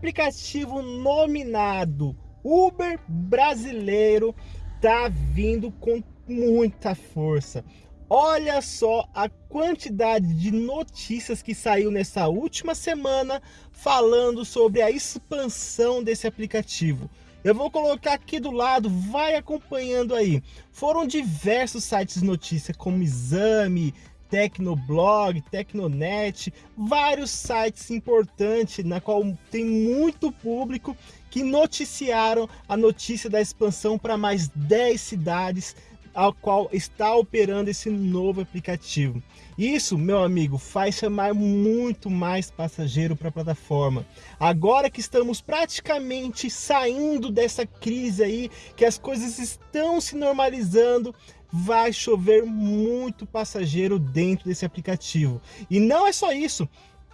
aplicativo nominado Uber brasileiro tá vindo com muita força. Olha só a quantidade de notícias que saiu nessa última semana falando sobre a expansão desse aplicativo. Eu vou colocar aqui do lado, vai acompanhando aí. Foram diversos sites de notícia, como Exame, Tecnoblog, Tecnonet, vários sites importantes, na qual tem muito público que noticiaram a notícia da expansão para mais 10 cidades ao qual está operando esse novo aplicativo. Isso, meu amigo, faz chamar muito mais passageiro para a plataforma. Agora que estamos praticamente saindo dessa crise aí, que as coisas estão se normalizando, vai chover muito passageiro dentro desse aplicativo. E não é só isso,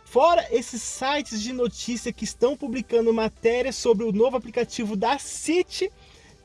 Fora esses sites de notícia que estão publicando matérias sobre o novo aplicativo da City,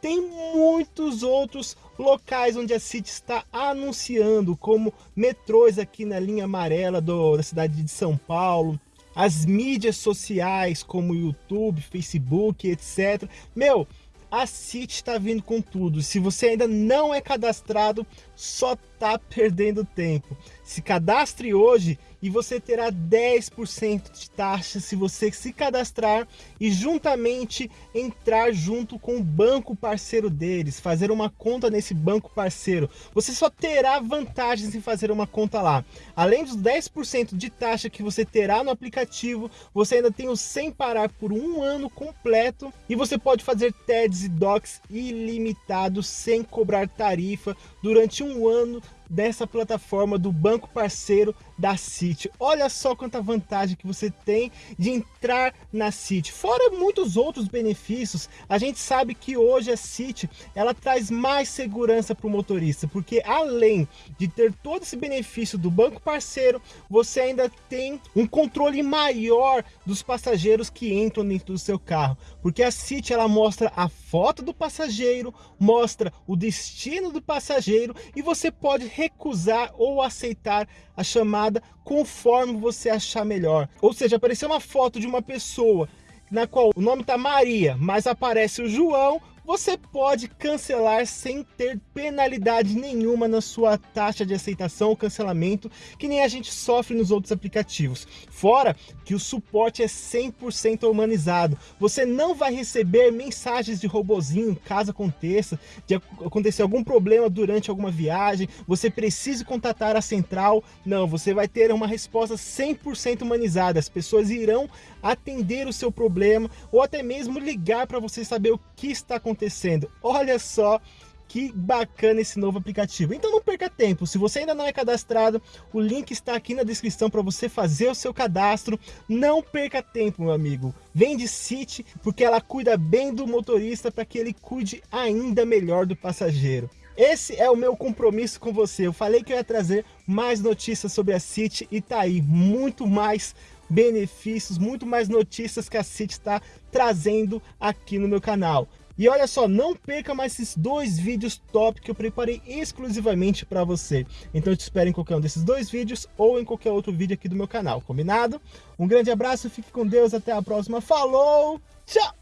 tem muitos outros locais onde a City está anunciando, como metrôs aqui na linha amarela do, da cidade de São Paulo, as mídias sociais como YouTube, Facebook, etc. Meu, a City está vindo com tudo. Se você ainda não é cadastrado, só está perdendo tempo. Se cadastre hoje e você terá 10% de taxa se você se cadastrar e juntamente entrar junto com o banco parceiro deles, fazer uma conta nesse banco parceiro. Você só terá vantagens em fazer uma conta lá. Além dos 10% de taxa que você terá no aplicativo, você ainda tem o sem parar por um ano completo e você pode fazer TEDs e DOCs ilimitados sem cobrar tarifa durante um ano dessa plataforma do banco parceiro da City. Olha só quanta vantagem que você tem de entrar na City. Fora muitos outros benefícios, a gente sabe que hoje a City ela traz mais segurança para o motorista, porque além de ter todo esse benefício do banco parceiro, você ainda tem um controle maior dos passageiros que entram dentro do seu carro, porque a City ela mostra a foto do passageiro, mostra o destino do passageiro e você pode recusar ou aceitar a chamada conforme você achar melhor. Ou seja, apareceu uma foto de uma pessoa na qual o nome está Maria, mas aparece o João, você pode cancelar sem ter penalidade nenhuma na sua taxa de aceitação ou cancelamento, que nem a gente sofre nos outros aplicativos. Fora que o suporte é 100% humanizado. Você não vai receber mensagens de robozinho caso aconteça, de acontecer algum problema durante alguma viagem, você precise contatar a central. Não, você vai ter uma resposta 100% humanizada. As pessoas irão atender o seu problema ou até mesmo ligar para você saber o que está acontecendo. Olha só que bacana esse novo aplicativo. Então não perca tempo, se você ainda não é cadastrado, o link está aqui na descrição para você fazer o seu cadastro. Não perca tempo, meu amigo. Vem de City, porque ela cuida bem do motorista para que ele cuide ainda melhor do passageiro. Esse é o meu compromisso com você. Eu falei que eu ia trazer mais notícias sobre a City e tá aí, muito mais benefícios, muito mais notícias que a City está trazendo aqui no meu canal. E olha só, não perca mais esses dois vídeos top que eu preparei exclusivamente para você. Então eu te espero em qualquer um desses dois vídeos ou em qualquer outro vídeo aqui do meu canal, combinado? Um grande abraço, fique com Deus, até a próxima, falou, tchau!